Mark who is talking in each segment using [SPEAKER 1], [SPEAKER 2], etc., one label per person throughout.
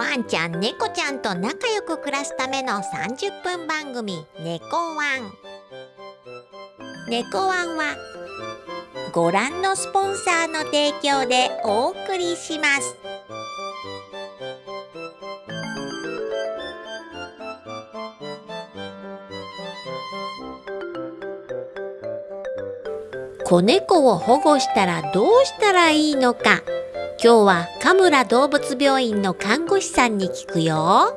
[SPEAKER 1] ワンちゃん猫ちゃんと仲良く暮らすための30分番組「猫ワン」猫ワンはご覧のスポンサーの提供でお送りします。子猫を保護したらどうしたらいいのか今日は神村動物病院の看護師さんに聞くよ。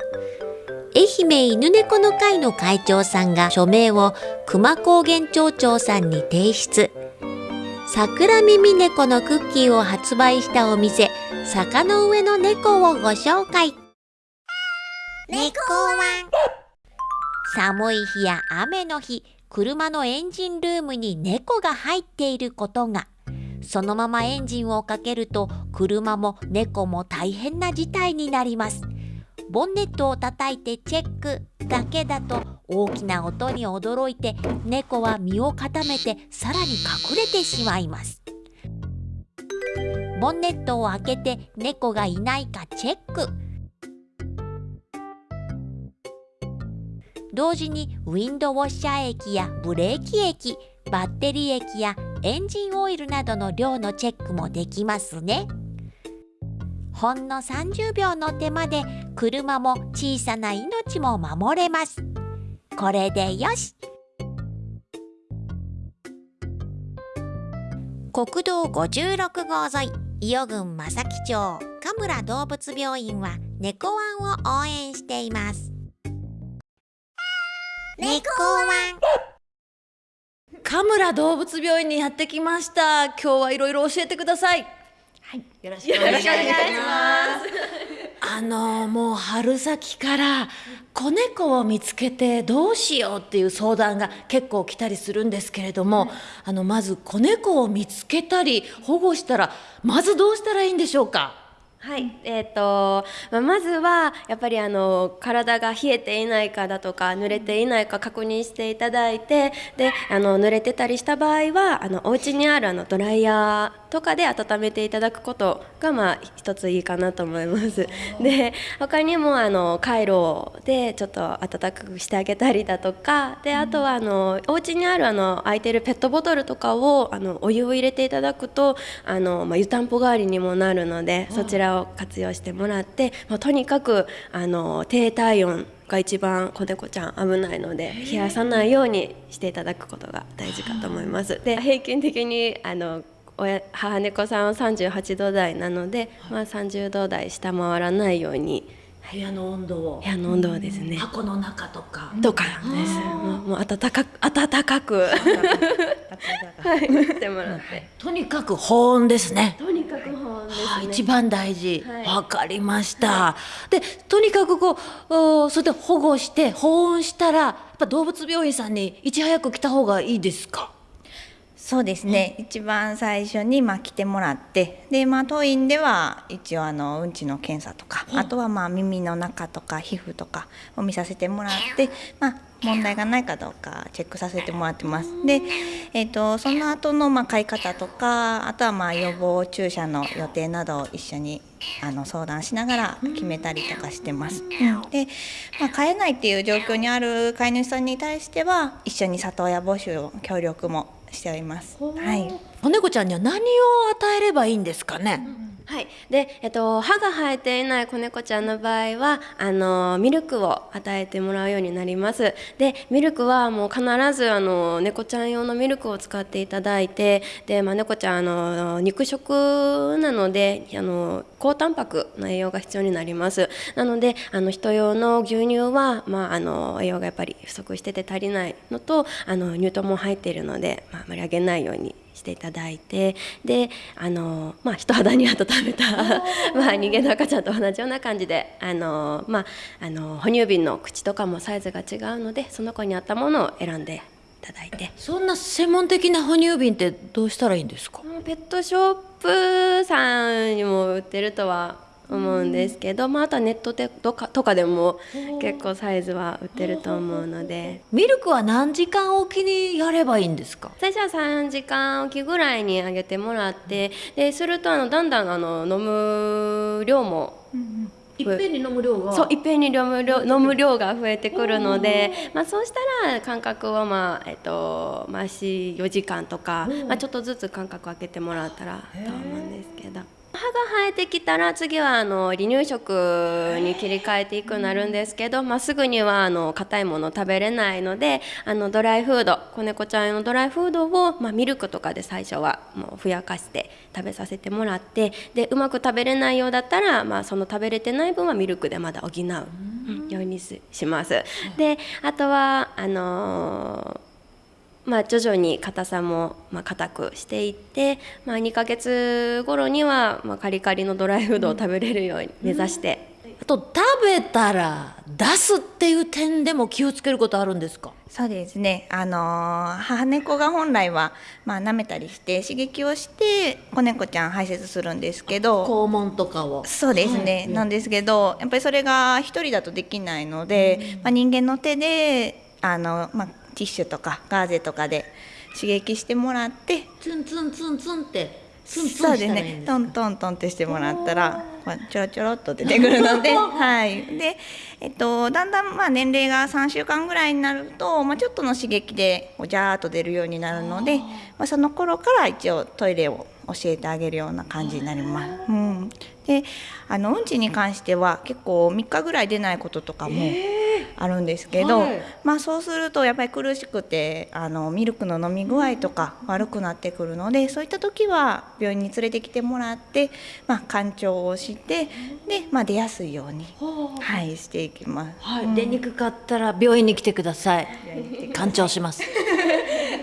[SPEAKER 1] 愛媛犬猫の会の会長さんが署名を熊高原町長さんに提出。桜耳猫のクッキーを発売したお店坂の上の猫をご紹介。猫は寒い日や雨の日車のエンジンルームに猫が入っていることがそのままエンジンをかけると車も猫も大変な事態になります。ボンネットを叩いてチェックだけだと大きな音に驚いて猫は身を固めてさらに隠れてしまいます。ボンネットを開けて猫がいないかチェック。同時にウィンドウォッシャー液やブレーキ液バッテリー液やエンジンオイルなどの量のチェックもできますね。ほんの30秒の手間で車も小さな命も守れます。これでよし。国道56号沿い伊予郡正木町神村動物病院は猫ワンを応援しています。猫ワン
[SPEAKER 2] 神村動物病院にやってきました。今日はいろいろ教えてください。
[SPEAKER 3] はい、よろしくお願いします。
[SPEAKER 2] あのもう春先から子猫を見つけてどうしようっていう相談が結構来たりするんですけれども、あのまず子猫を見つけたり保護したらまずどうしたらいいんでしょうか？
[SPEAKER 3] はい、えっ、と、まあ、まずはやっぱりあの体が冷えていないかだとか濡れていないか確認していただいて、で、あの濡れてたりした場合はあのお家にあるあのドライヤーとかで温めていただくことがまあ一ついいかなと思います。で、他にもあのカイロでちょっと温かくしてあげたりだとか、であとはあのお家にあるあの空いてるペットボトルとかをあのお湯を入れていただくとあのまあ湯たんぽ代わりにもなるので、そちらを活用してもらって、まあ、とにかくあの低体温が一番子猫ちゃん危ないので冷やさないようにしていただくことが大事かと思います。で平均的にあの親母猫さんは38度台なので、まあ、30度台下回らないように。
[SPEAKER 2] 部屋の温度を。
[SPEAKER 3] 部屋の温度をですね、
[SPEAKER 2] 箱の中とか、
[SPEAKER 3] とかです。もうもう暖かく暖かく。はい。してもらって。
[SPEAKER 2] とにかく保温ですね。
[SPEAKER 3] とにかく保温ですね、
[SPEAKER 2] はい、一番大事。わ、
[SPEAKER 3] はい。
[SPEAKER 2] かりました、でとにかくこうおそれで保護して保温したらやっぱ動物病院さんにいち早く来た方がいいですか？
[SPEAKER 4] そうですね、一番最初にまあ来てもらってで、まあ、当院では一応あのうんちの検査とか、あとはまあ耳の中とか皮膚とかを見させてもらって、まあ、問題がないかどうかチェックさせてもらってます。で、えー、とその後のまあ飼い方とかあとはまあ予防注射の予定などを一緒にあの相談しながら決めたりとかしてます。うんで、まあ、飼えないっていう状況にある飼い主さんに対しては一緒に里親募集を協力もしております。はい。
[SPEAKER 2] 子猫ちゃんには何を与えればいいんですかね、
[SPEAKER 3] はい、で、えっと、歯が生えていない子猫ちゃんの場合はあのミルクを与えてもらうようになります。でミルクはもう必ずあの猫ちゃん用のミルクを使っていただいてで、まあ、猫ちゃんあの肉食なのであの高タンパクの栄養が必要になります。なのであの人用の牛乳は、まあ、あの栄養がやっぱり不足してて足りないのとあの乳糖も入っているので、まあ、あまりあげないようにしていただいてであの、まあ、人肌に温めた まあ人間の赤ちゃんと同じような感じであの、まあ、あの哺乳瓶の口とかもサイズが違うのでその子に合ったものを選んでいただいて。
[SPEAKER 2] そんな専門的な哺乳瓶ってどうしたらいいんですか？
[SPEAKER 3] ペットショップさんにも売ってるとは思うんですけど、まあ、あとはネットでとかとかでも結構サイズは売ってると思うので。
[SPEAKER 2] ミルクは何時間おきにやればいいんですか？
[SPEAKER 3] 最初は3時間おきぐらいにあげてもらってでするとあのだんだんあの飲む量も
[SPEAKER 2] いっぺんに飲む量が？
[SPEAKER 3] そういっぺんに飲む量飲む量が増えてくるので、まあ、そうしたら間隔を、まあえっとまあ、4時間とか、まあ、ちょっとずつ間隔空けてもらったらと思うんですけど。歯が生えてきたら次はあの離乳食に切り替えていくなるんですけど、まあ、すぐにはあの硬いもの食べれないのであのドライフード子猫ちゃん用のドライフードを、まあ、ミルクとかで最初はもうふやかして食べさせてもらってでうまく食べれないようだったら、まあ、その食べれてない分はミルクでまだ補うようにします。であとはあのーまあ、徐々に硬さもまあ硬くしていって、まあ、2ヶ月頃にはまあカリカリのドライフードを食べれるように目指して、
[SPEAKER 2] あと食べたら出すっていう点でも気をつけることあるんですか？
[SPEAKER 4] そうですね。あのー母猫が本来はまあ舐めたりして刺激をして子猫ちゃん排泄するんですけど、
[SPEAKER 2] 肛門とかを。
[SPEAKER 4] そうですね、なんですけどやっぱりそれが一人だとできないので、まあ、人間の手であの、まあ、ティッシュとかガーゼとかで刺激してもらって
[SPEAKER 2] ツンツンツンツンってツンツン
[SPEAKER 4] そうです
[SPEAKER 2] したらいいんです
[SPEAKER 4] ね。トントントンってしてもらったらちょろちょろっと出てくるので はい。で、えっと、だんだんまあ年齢が3週間ぐらいになると、まあ、ちょっとの刺激でジャーっと出るようになるのでまあ、その頃から一応トイレを教えてあげるような感じになります。うん、であのうんちに関しては結構3日ぐらい出ないこととかもあるんですけど、
[SPEAKER 2] はい
[SPEAKER 4] まあ、そうするとやっぱり苦しくてあのミルクの飲み具合とか悪くなってくるのでそういった時は病院に連れてきてもらって、まあ、干潮をしてで、まあ、出やすいように、はい、していきます。
[SPEAKER 2] はい、出にくかったら病院に来てください。干潮します。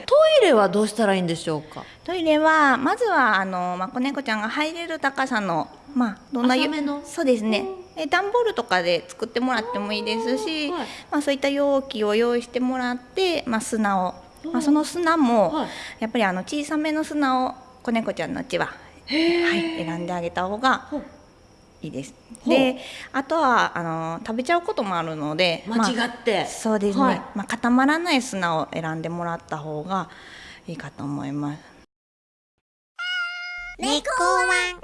[SPEAKER 2] トイレはどうしたらいいんでしょうか？
[SPEAKER 4] トイレはまずはあの、まあ、子猫ちゃんが入れる高さの、まあ、どんな
[SPEAKER 2] 浅めの？
[SPEAKER 4] そうですねえ段ボールとかで作ってもらってもいいですし、
[SPEAKER 2] はい
[SPEAKER 4] まあ、そういった容器を用意してもらって、まあ、砂を、まあ、その砂も、
[SPEAKER 2] はい。
[SPEAKER 4] やっぱりあの小さめの砂を子猫ちゃんのうちは、はい、選んであげた方がいいです。であとはあの食べちゃうこともあるので
[SPEAKER 2] 間違って。
[SPEAKER 4] そうですね、
[SPEAKER 2] はい。
[SPEAKER 4] まあ、固まらない砂を選んでもらった方がいいかと思います。
[SPEAKER 1] 猫ワン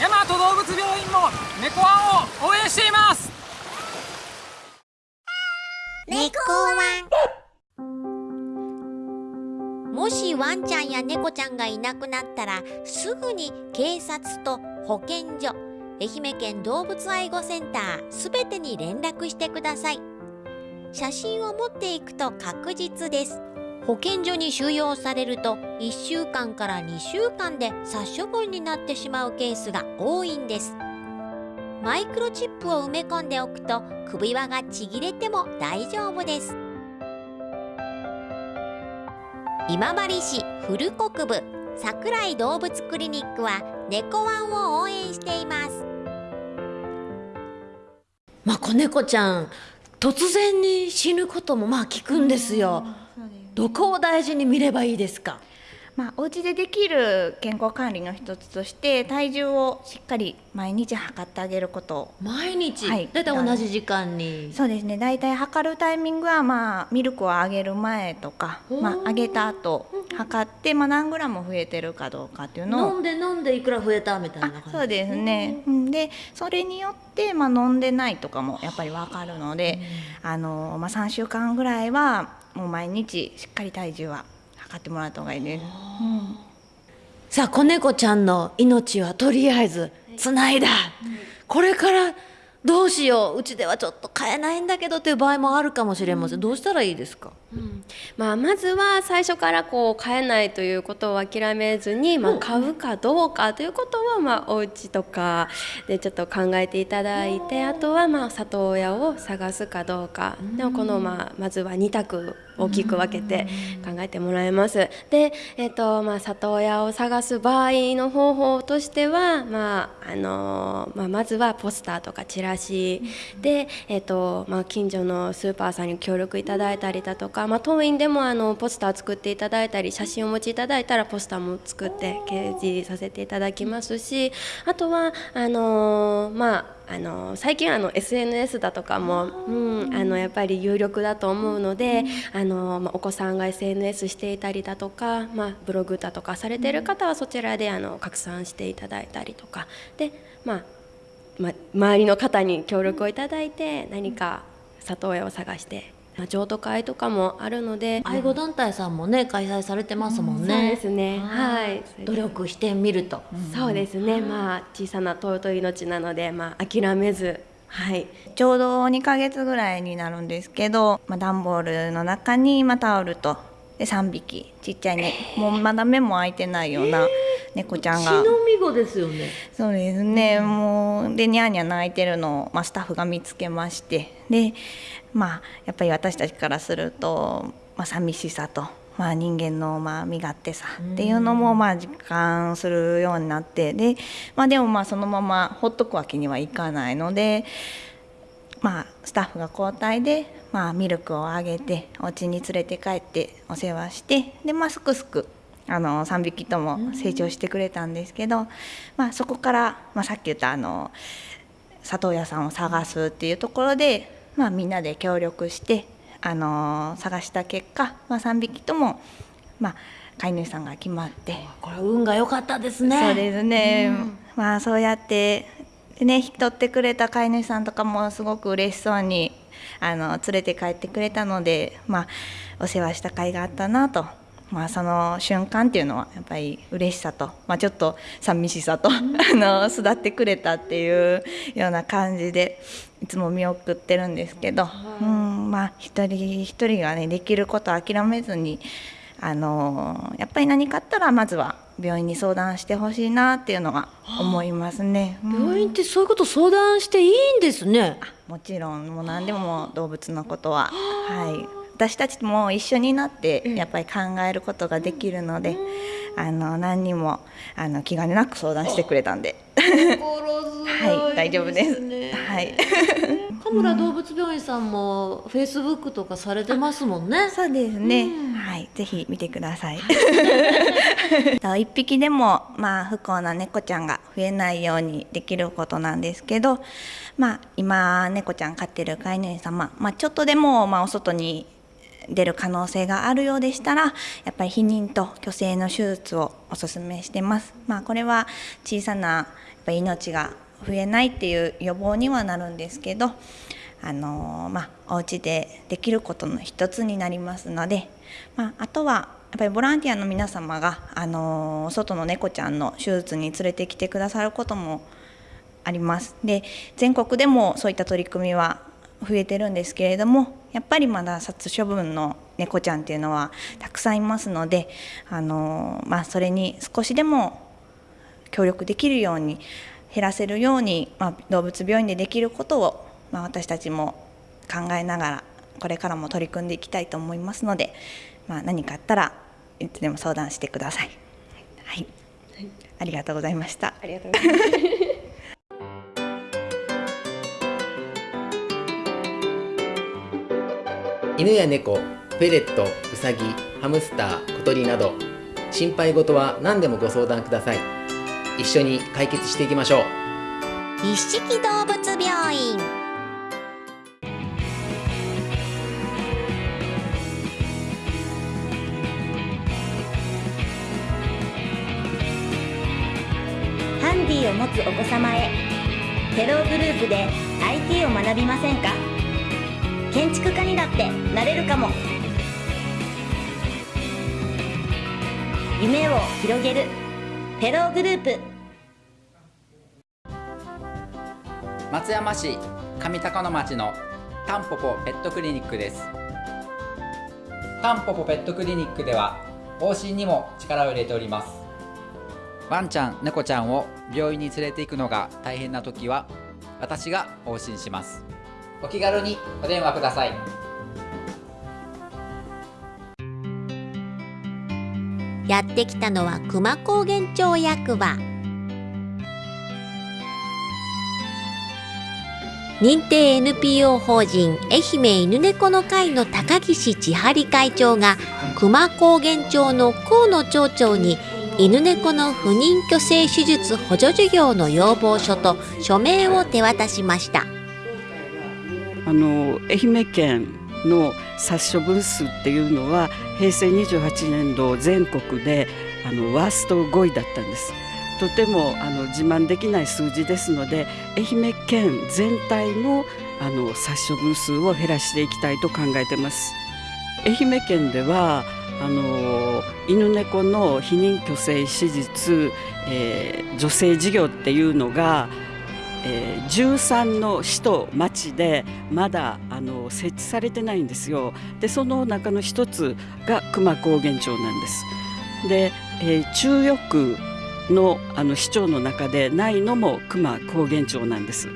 [SPEAKER 5] 大和動物病院も猫ワンを応援しています。
[SPEAKER 1] 猫ワン。もしワンちゃんや猫ちゃんがいなくなったらすぐに警察と保健所愛媛県動物愛護センターすべてに連絡してください。写真を持っていくと確実です。保健所に収容されると1週間から2週間で殺処分になってしまうケースが多いんです。マイクロチップを埋め込んでおくと首輪がちぎれても大丈夫です今治市古国部桜井動物クリニックは猫ワンを応援しています
[SPEAKER 2] まあ子猫ちゃん突然に死ぬこともまあ聞くんですよ。どこを大事に見ればいいですか？
[SPEAKER 4] まあ、お家でできる健康管理の一つとして体重をしっかり毎日測ってあげること。
[SPEAKER 2] 毎日、
[SPEAKER 4] はい。
[SPEAKER 2] だいたい同じ時間に？
[SPEAKER 4] そうですね。大体測るタイミングは、まあ、ミルクをあげる前とか、まあ、あげた後測って、まあ、何グラム増えてるかどうかっていうのを。
[SPEAKER 2] 飲んで飲んでいくら増えたみたいな感じ？
[SPEAKER 4] あそうですね、うん、でそれによって、まあ、飲んでないとかもやっぱり分かるので、あのまあ、3週間ぐらいはもう毎日しっかり体重は測ってもらった方がいいです。うん。
[SPEAKER 2] さあ子猫ちゃんの命はとりあえずつないだ、これからどうしよう。うちではちょっと飼えないんだけどという場合もあるかもしれません、どうしたらいいですか？
[SPEAKER 3] まあ、まずは最初からこう買えないということを諦めずに、まあ、買うかどうかということを、まあ、お家とかでちょっと考えていただいてあとはまあ里親を探すかどうか。でもこの、まあ、まずは2択大きく分けて考えてもらいます。で、えっとまあ、里親を探す場合の方法としては、まああのまあ、まずはポスターとかチラシで、えっとまあ、近所のスーパーさんに協力いただいたりだとか、まあ、当院でもあのポスター作っていただいたり写真をお持ちいただいたらポスターも作って掲示させていただきますしあとはあのまああの最近あの SNS だとかも、うん、あのやっぱり有力だと思うので、あのまあ、お子さんが SNS していたりだとか、まあ、ブログだとかされてる方はそちらであの拡散していただいたりとか。で、まあま、周りの方に協力をいただいて何か里親を探してまあ、譲渡会とかもあるので
[SPEAKER 2] 愛護団体さんもね開催されてますもんね、
[SPEAKER 3] そうですね。はい。
[SPEAKER 2] 努力してみると、
[SPEAKER 3] そうですね。まあ小さな尊い命なのでまあ諦めずはい、
[SPEAKER 4] ちょうど2ヶ月ぐらいになるんですけど、まあ、段ボールの中に、まあ、タオルとで3匹。ちっちゃいね。もうまだ目も開いてないような猫ちゃんが。
[SPEAKER 2] 血のみ子ですよね。
[SPEAKER 4] そうですね、うん、もうでニャーニャー泣いてるのを、まあ、スタッフが見つけまして。でまあやっぱり私たちからすると、まあ、寂しさと、まあ、人間のまあ身勝手さっていうのもまあ実感するようになって。で,、まあ、でもまあそのままほっとくわけにはいかないので。まあ、スタッフが交代で、まあ、ミルクをあげてお家に連れて帰ってお世話してで、まあ、すくすくあの3匹とも成長してくれたんですけど、まあ、そこから、まあ、さっき言ったあの里親さんを探すっていうところで、まあ、みんなで協力してあの探した結果、まあ、3匹とも、まあ、飼い主さんが決まって。
[SPEAKER 2] これ運が良かったですね。
[SPEAKER 4] そうですね、うん、まあ、そうやってね引き取ってくれた飼い主さんとかもすごく嬉しそうにあの連れて帰ってくれたので、まあ、お世話した甲斐があったなと。まあ、その瞬間っていうのはやっぱり嬉しさと、まあ、ちょっと寂しさと、あの巣立ってくれたっていうような感じでいつも見送ってるんですけど、うんまあ、一人一人がねできることを諦めずにあのやっぱり何かあったらまずは病院に相談してほしいなっていうのが思いますね、
[SPEAKER 2] うん、病院ってそういうこと相談していいんですね。
[SPEAKER 4] もちろんもう何でも動物のことは。はい。私たちも一緒になってやっぱり考えることができるので、あの何にもあの気兼ねなく相談してくれたんで。はい大丈夫です。はい。
[SPEAKER 2] 神村動物病院さんもフェイスブックとかされてますもんね。
[SPEAKER 4] そうですね。はい、ぜひ見てください。一匹でもまあ不幸な猫ちゃんが増えないようにできることなんですけど、まあ今猫ちゃん飼ってる飼い主様、まあちょっとでもまあお外に出る可能性があるようでしたらやっぱり避妊と去勢の手術をおすすめしてます。まあ、これは小さなやっぱ命が増えないっていう予防にはなるんですけどあのまあ、お家でできることの一つになりますので、まあ、あとはやっぱりボランティアの皆様が、あの外の猫ちゃんの手術に連れてきてくださることもあります。で全国でもそういった取り組みは増えてるんですけれどもやっぱりまだ殺処分の猫ちゃんっていうのはたくさんいますのであの、まあ、それに少しでも協力できるように減らせるように、まあ、動物病院でできることを、まあ、私たちも考えながらこれからも取り組んでいきたいと思いますので、まあ、何かあったらいつでも相談してください。はい、はい、ありがとうございました。
[SPEAKER 3] ありがとうございます。
[SPEAKER 6] 犬や猫フェレットウサギハムスター小鳥など心配事は何でもご相談ください一緒に解決していきましょう。
[SPEAKER 1] 一色動物病院。
[SPEAKER 7] ハンディを持つお子様へ。テログループで IT を学びませんか？建築家にだってなれるかも。夢を広げる。フェログループ
[SPEAKER 8] 松山市上高野町のタンポポペットクリニックです。タンポポペットクリニックでは往診にも力を入れております。ワンちゃん猫ちゃんを病院に連れて行くのが大変な時は私が往診します。お気軽にお電話ください。
[SPEAKER 1] やってきたのは熊高原町役場。認定 NPO 法人愛媛犬猫の会の高岸千春会長が熊高原町の河野町長に犬猫の不妊去勢手術補助事業の要望書と署名を手渡しました。
[SPEAKER 9] あの愛媛県の殺処分数っていうのは平成28年度全国であのワースト5位だったんです。とてもあの自慢できない数字ですので愛媛県全体のあの殺処分数を減らしていきたいと考えてます愛媛県ではあの犬猫の避妊去勢手術、えー、女性事業っていうのがえー、13の市と町でまだあの設置されてないんですよ。でその中の一つが熊高原町なんです。で、えー、中予区のあの市長の中でないのも熊高原町なんです。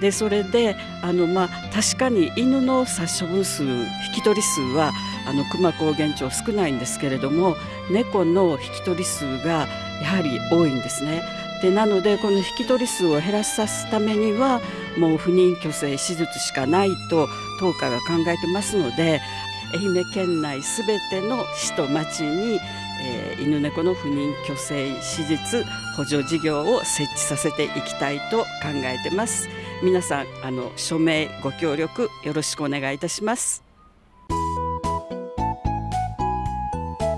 [SPEAKER 9] でそれであの、まあ、確かに犬の殺処分数引き取り数はあの熊高原町少ないんですけれども猫の引き取り数がやはり多いんですね。でなのでこの引き取り数を減らさすためにはもう不妊去勢手術しかないと当家が考えてますので愛媛県内すべての市と町に、えー、犬猫の不妊去勢手術補助事業を設置させていきたいと考えてます。皆さんあの署名ご協力よろしくお願いいたします。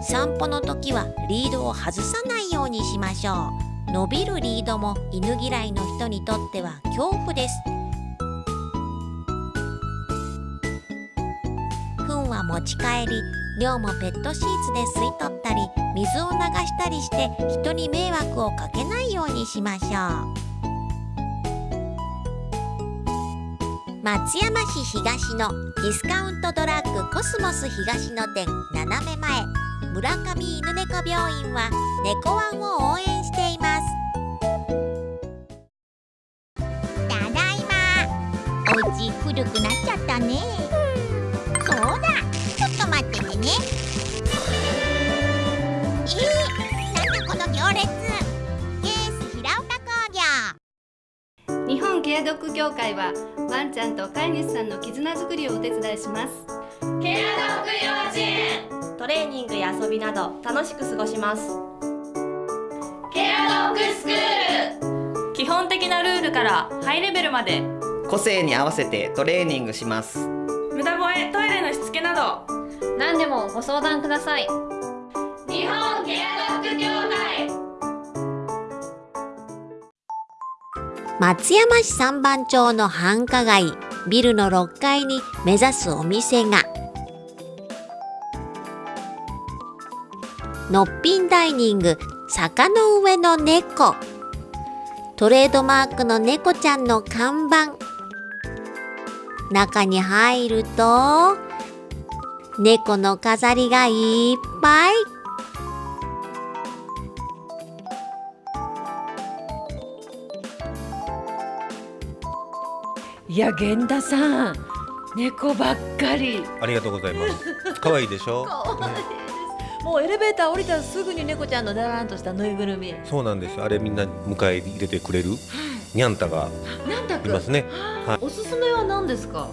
[SPEAKER 1] 散歩の時はリードを外さないようにしましょう。伸びるリードも犬嫌いの人にとっては恐怖です。糞は持ち帰り尿もペットシーツで吸い取ったり水を流したりして人に迷惑をかけないようにしましょう。松山市東のディスカウントドラッグコスモス東野店斜め前。村上犬猫病院は猫ワンを応援しています。ただいま。お家古くなっちゃったね。
[SPEAKER 10] 協会はワンちゃんと飼い主さんの絆づくりをお手伝いします。
[SPEAKER 11] ケアドッグ幼稚園
[SPEAKER 3] トレーニングや遊びなど楽しく過ごします。
[SPEAKER 11] ケアドッグスクー
[SPEAKER 10] ル。基本的なルールからハイレベルまで。
[SPEAKER 12] 個性に合わせてトレーニングします。
[SPEAKER 10] 無駄吠えトイレのしつけなど。
[SPEAKER 11] 何でもご相談ください。日本ケア
[SPEAKER 1] 松山市三番町の繁華街ビルの6階に目指すお店が。のっぴんダイニング坂の上の猫。トレードマークの猫ちゃんの看板。中に入ると猫の飾りがいっぱい。
[SPEAKER 2] いや源田さん猫ばっかり。
[SPEAKER 13] ありがとうございます。可愛いでしょ？
[SPEAKER 2] もうエレベーター降りたらすぐに猫ちゃんのだらんとしたぬいぐるみ。
[SPEAKER 13] そうなんですあれみんな迎え入れてくれる、にゃんたがいますね、
[SPEAKER 2] はい、おすすめは何ですか？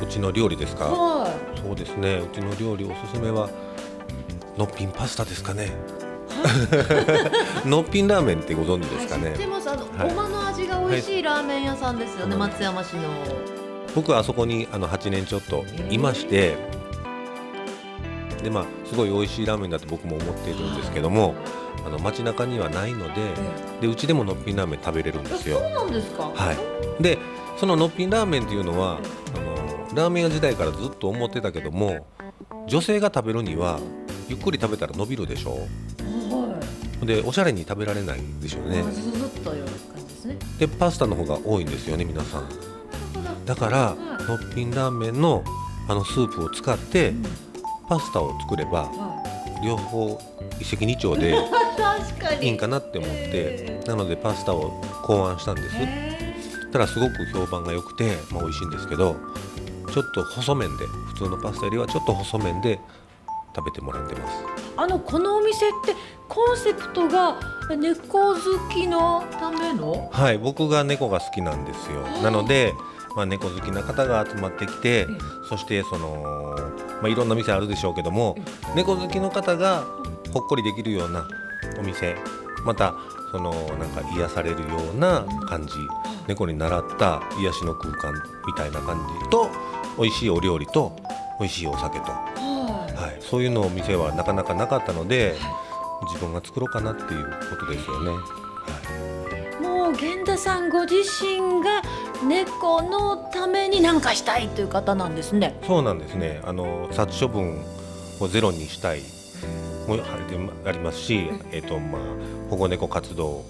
[SPEAKER 13] うちの料理ですか、
[SPEAKER 2] はい、
[SPEAKER 13] そうですね。うちの料理おすすめはのっぴんパスタですかね のっぴんラーメンってご存知ですかね、
[SPEAKER 2] 知ってますあの、はい、ごまの味が美味しいラーメン屋さんですよね、松山市の
[SPEAKER 13] 僕はあそこにあの8年ちょっといましてでまあすごい美味しいラーメンだと僕も思っているんですけども、あの街中にはないので、でうちでものっぴんラーメン食べれるんですよ。
[SPEAKER 2] そうなんですか？
[SPEAKER 13] はい。でそののっぴんラーメンっていうのは、あのラーメン屋時代からずっと思ってたけども、女性が食べるにはゆっくり食べたら伸びるでしょ。はい。でおしゃれに食べられないでしょうね。
[SPEAKER 2] ずずっとような感じですね。
[SPEAKER 13] でパスタの方が多いんですよね皆さん。だから、のっぴんラーメンのあのスープを使って、うん。パスタを作れば、両方一石二鳥で いいんかなって思ってなのでパスタを考案したんです。ただすごく評判が良くて、まあ、美味しいんですけどちょっと細麺で普通のパスタよりはちょっと細麺で食べてもらってます。
[SPEAKER 2] あのこのお店ってコンセプトが猫好きのための？
[SPEAKER 13] はい僕が猫が好きなんですよ。なのでまあ、猫好きな方が集まってきて、そしてその、まあ、いろんな店あるでしょうけども、猫好きの方がほっこりできるようなお店またそのなんか癒されるような感じ猫に習った癒しの空間みたいな感じと美味しいお料理と美味しいお酒と、はい、そういうのを店はなかなかなかったので自分が作ろうかなっていうことですよね。
[SPEAKER 2] もう源田さんご自身が猫のために何かしたいという方なんですね。
[SPEAKER 13] そうなんですね。あの殺処分をゼロにしたいもありますし、えっ、とまあ保護猫活動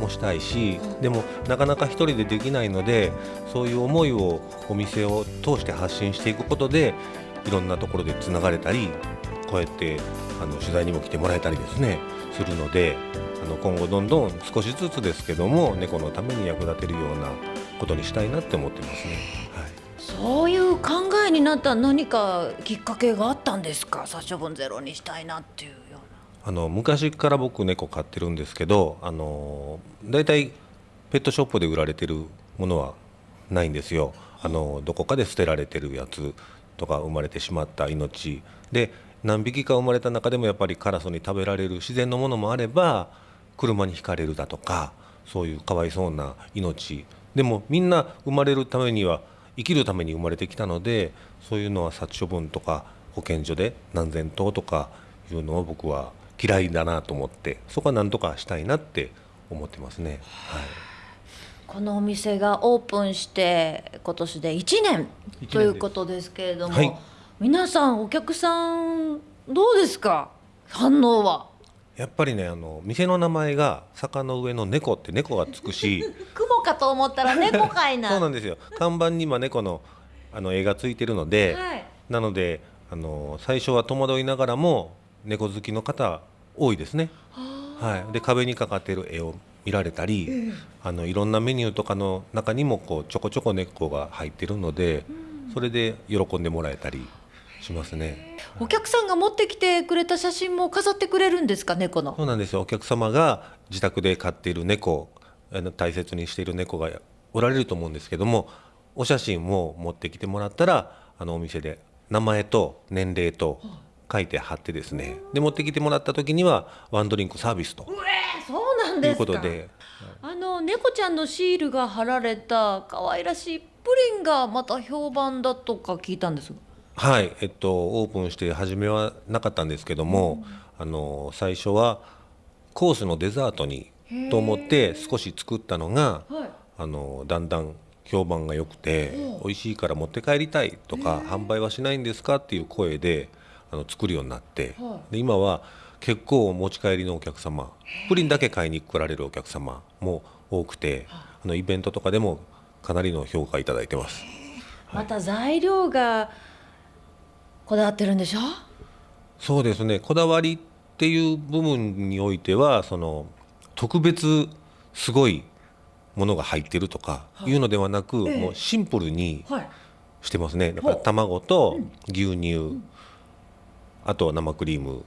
[SPEAKER 13] もしたいし、でもなかなか一人でできないので、そういう思いをお店を通して発信していくことで、いろんなところでつながれたり、こうやってあの取材にも来てもらえたりですねするので、あの今後どんどん少しずつですけども猫のために役立てるようなことにしたいなって思ってますね。はい。
[SPEAKER 2] そういう考えになった何かきっかけがあったんですか？殺処分ゼロにしたいなっていうような
[SPEAKER 13] あの昔から僕猫飼ってるんですけどあのだいたいペットショップで売られてるものはないんですよあのどこかで捨てられてるやつとか生まれてしまった命。で何匹か生まれた中でもやっぱりカラスに食べられる自然のものもあれば車にひかれるだとかそういうかわいそうな命。でもみんな生まれるためには生きるために生まれてきたのでそういうのは殺処分とか保健所で何千頭とかいうのを僕は嫌いだなと思ってそこは何とかしたいなって思ってますね。はい。
[SPEAKER 2] このお店がオープンして今年で1年ということですけれども、はい、皆さんお客さんどうですか？反応は。
[SPEAKER 13] やっぱりねあの店の名前が坂の上の猫って猫がつくし。
[SPEAKER 2] 雲かと思ったら猫かいな。
[SPEAKER 13] そうなんですよ。看板に今猫のあの絵がついてるので、はい、なのであの最初は戸惑いながらも猫好きの方多いですね。はい、で壁にかかっている絵を見られたり、えー、あのいろんなメニューとかの中にもこうちょこちょこ猫が入ってるので、うん、それで喜んでもらえたりしますね。
[SPEAKER 2] お客さんが持ってきてくれた写真も飾ってくれるんですか猫の？
[SPEAKER 13] そうなんですよ。お客様が自宅で飼っている猫、あの大切にしている猫がおられると思うんですけども、お写真を持ってきてもらったらあのお店で名前と年齢と書いて貼ってですねで持ってきてもらった時にはワンドリンクサービスと
[SPEAKER 2] そうなんですか。とい。うことであの猫ちゃんのシールが貼られた可愛らしいプリンがまた評判だとか聞いたんです
[SPEAKER 13] はい。えっとオープンして初めはなかったんですけども、うん、あの最初はコースのデザートにと思って少し作ったのが、はい、あのだんだん評判が良くて美味しいから持って帰りたいとか販売はしないんですかっていう声であの作るようになって、で今は結構持ち帰りのお客様プリンだけ買いに来られるお客様も多くてあのイベントとかでもかなりの評価いただいてます。
[SPEAKER 2] また材料がこだわってるんでしょ？
[SPEAKER 13] そうですね。こだわりっていう部分においてはその特別すごいものが入ってるとかい。うのではなく、はい、もうシンプルにしてますね、だから卵と牛乳、あとは生クリーム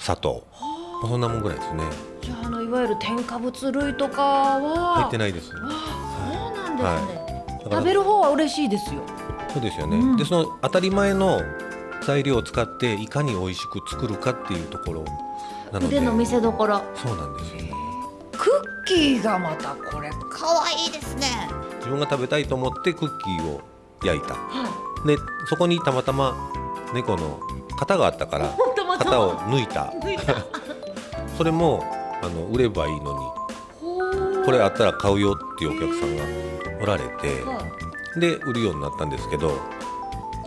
[SPEAKER 13] 砂糖。そんなもんぐらいですね。
[SPEAKER 2] じゃああのいわゆる添加物類とかは。
[SPEAKER 13] 入ってないですそう
[SPEAKER 2] なんですね、はい、食べる方は嬉しいですよ。
[SPEAKER 13] そうですよね、うん、でその当たり前の材料を使っていかに美味しく作るかっていうところ
[SPEAKER 2] なので。腕の見せ所。
[SPEAKER 13] そうなんですよね。
[SPEAKER 2] クッキーがまたこれ可愛いですね。
[SPEAKER 13] 自分が食べたいと思ってクッキーを焼いた、はい、でそこにたまたま猫の型があったから 型を抜いたそれもあの売ればいいのにこれあったら買うよっていうお客さんがおられて、で売るようになったんですけど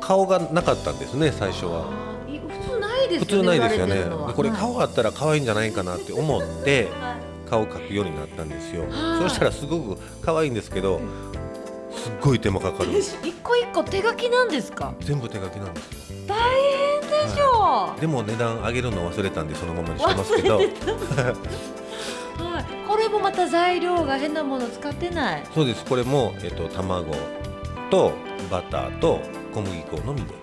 [SPEAKER 13] 顔がなかったんですね最初は。
[SPEAKER 2] 普通ないですよね。
[SPEAKER 13] 普通ないですよね。これ顔あったら可愛いんじゃないかなって思って、顔描くようになったんですよ。そしたらすごく可愛いんですけど、すっごい手間かかる。
[SPEAKER 2] 一個一個手書きなんですか？
[SPEAKER 13] 全部手書きなんですよ。
[SPEAKER 2] 大変で
[SPEAKER 13] も値段上げるの忘れたんでそのままにしてますけど。はい、
[SPEAKER 2] これもまた材料が変なもの使ってない。
[SPEAKER 13] そうです。これも、えっと、卵とバターと小麦粉のみで。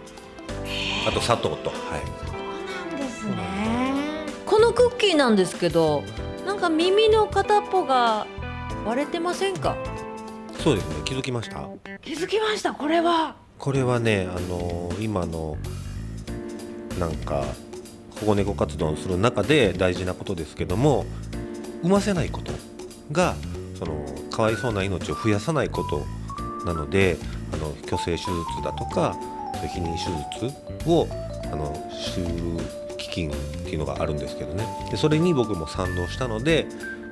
[SPEAKER 13] あと砂糖と。はい。
[SPEAKER 2] そうなんですね。このクッキーなんですけどなんか耳の片っぽが割れてませんか？
[SPEAKER 13] そうですね。気づきました？
[SPEAKER 2] 気づきましたこれは。
[SPEAKER 13] これはねあの今のなんか保護猫活動をする中で大事なことですけども産ませないことがそのかわいそうな命を増やさないことなのであの虚勢手術だとか避妊手術をあのする基金っていうのがあるんですけどね。でそれに僕も賛同したので、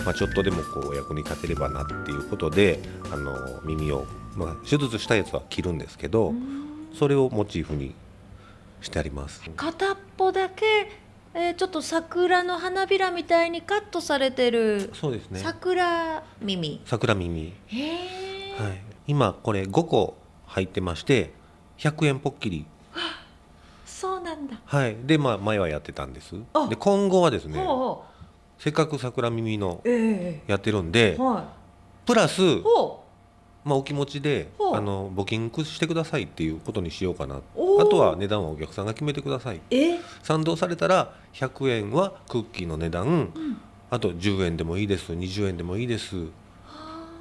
[SPEAKER 13] まあ、ちょっとでもこうお役に立てればなっていうことであの耳を、まあ、手術したやつは切るんですけどそれをモチーフにしてあります。
[SPEAKER 2] 片っぽだけ、えーちょっと桜の花びらみたいにカットされてる
[SPEAKER 13] そうですね。
[SPEAKER 2] 桜耳。
[SPEAKER 13] 桜耳。
[SPEAKER 2] へえ
[SPEAKER 13] はい、今これ5個入ってまして100円ポッキリ
[SPEAKER 2] そうなんだ。
[SPEAKER 13] はい。でまあ前はやってたんです。
[SPEAKER 2] あ
[SPEAKER 13] で今後はですねせっかく桜耳のやってるんで
[SPEAKER 2] えは
[SPEAKER 13] プラスまあお気持ちであの募金してくださいっていうことにしようかな。あとは値段はお客さんが決めてください。賛同されたら100円はクッキーの値段、あと10円でもいいです。20円でもいいです。っ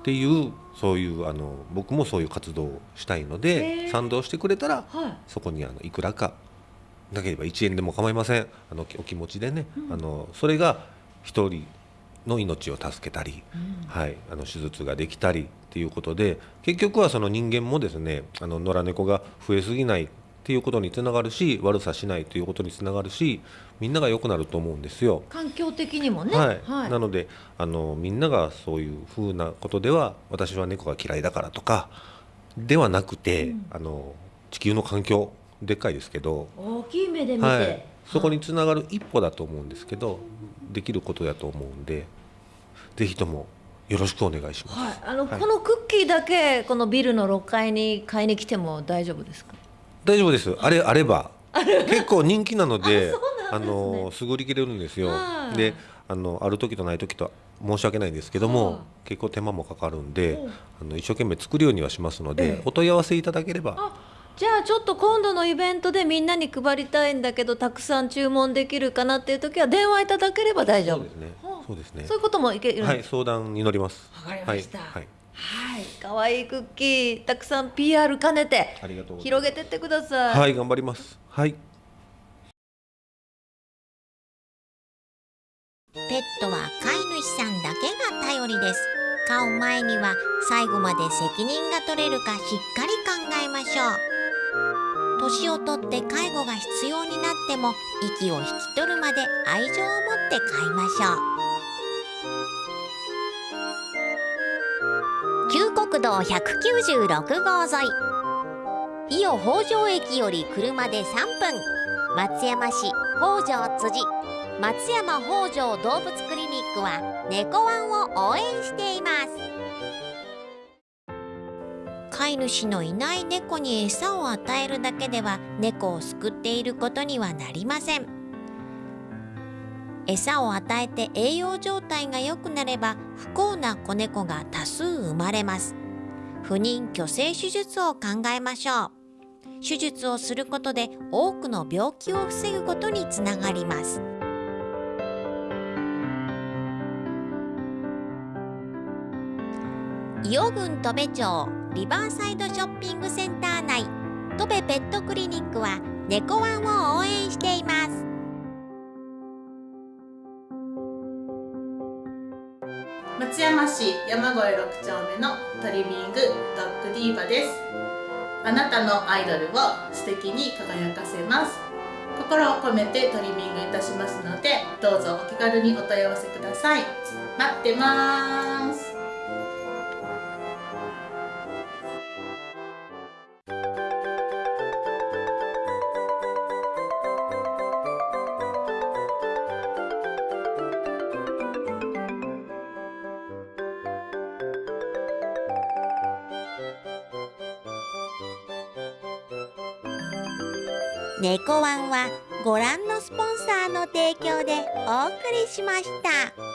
[SPEAKER 13] ていうそういうあの僕もそういう活動をしたいの
[SPEAKER 2] へ
[SPEAKER 13] で
[SPEAKER 2] ー。
[SPEAKER 13] 賛同してくれたら
[SPEAKER 2] はい。
[SPEAKER 13] そこにあのいくらか。なければ1円でも構いません。あのお気持ちでね、あのそれが一人の命を助けたり、はい、あの手術ができたりっていうことで結局はその人間もですねあの野良猫が増えすぎないっていうことにつながるし悪さしないということにつながるしみんなが良くなると思うんですよ。
[SPEAKER 2] 環境的にもね。
[SPEAKER 13] はい。
[SPEAKER 2] はい。
[SPEAKER 13] なのであのみんながそういうふうなことでは私は猫が嫌いだからとかではなくて、あの地球の環境でっかいですけど、
[SPEAKER 2] 大きい目で見て、
[SPEAKER 13] はい、そこにつながる一歩だと思うんですけどできることだと思うんでぜひともよろしくお願いします。
[SPEAKER 2] はい、あの、
[SPEAKER 13] はい。
[SPEAKER 2] このクッキーだけこのビルの6階に買いに来ても大丈夫ですか？
[SPEAKER 13] 大丈夫です。あれあれ？ば。結構人気なので あのすぐ売り切れるんですよ。
[SPEAKER 2] はい。
[SPEAKER 13] であのある時とない時と申し訳ないんですけども、
[SPEAKER 2] はい。
[SPEAKER 13] 結構手間もかかるんで
[SPEAKER 2] う。ん
[SPEAKER 13] あの一生懸命作るようにはしますので、
[SPEAKER 2] ええ。
[SPEAKER 13] お問い合わせいただければ。
[SPEAKER 2] じゃあちょっと今度のイベントでみんなに配りたいんだけどたくさん注文できるかなっていう時は電話いただければ大丈夫。
[SPEAKER 13] ですねそうですね。
[SPEAKER 2] そういうこともいけるん
[SPEAKER 13] はい
[SPEAKER 2] です
[SPEAKER 13] 相談に乗ります。
[SPEAKER 2] わかりました。
[SPEAKER 13] はい、はい。
[SPEAKER 2] はい。可愛いクッキーたくさん PR 兼ねて
[SPEAKER 13] ありがとう
[SPEAKER 2] 広げてってください。
[SPEAKER 13] はい、頑張ります。はい。
[SPEAKER 1] ペットは飼い主さんだけが頼りです。飼う前には最後まで責任が取れるかしっかり考えましょう。年をとって介護が必要になっても息を引き取るまで愛情を持って飼いましょう旧国道196号沿い。伊予北条駅より車で3分。松山市北条辻。松山北条動物クリニックは猫ワンを応援しています。飼い主のいない猫に餌を与えるだけでは猫を救っていることにはなりません。餌を与えて栄養状態が良くなれば不幸な子猫が多数生まれます。不妊去勢手術を考えましょう。手術をすることで多くの病気を防ぐことにつながります。伊予郡戸部町リバーサイドショッピングセンター内戸部ペットクリニックは猫ワンを応援しています。
[SPEAKER 14] 松山市山越6丁目のトリミングドッグディーバです。あなたのアイドルを素敵に輝かせます。心を込めてトリミングいたしますのでどうぞお気軽にお問い合わせください。待ってます。
[SPEAKER 1] 猫ワンはご覧のスポンサーの提供でお送りしました。